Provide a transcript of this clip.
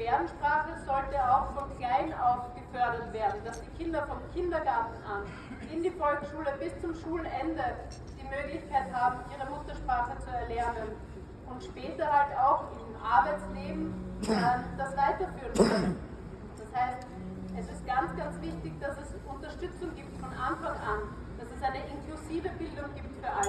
Gebärdensprache sollte auch von klein auf gefördert werden, dass die Kinder vom Kindergarten an in die Volksschule bis zum Schulende die Möglichkeit haben, ihre Muttersprache zu erlernen und später halt auch im Arbeitsleben äh, das weiterführen können. Das heißt, es ist ganz, ganz wichtig, dass es Unterstützung gibt von Anfang an, dass es eine inklusive Bildung gibt für alle.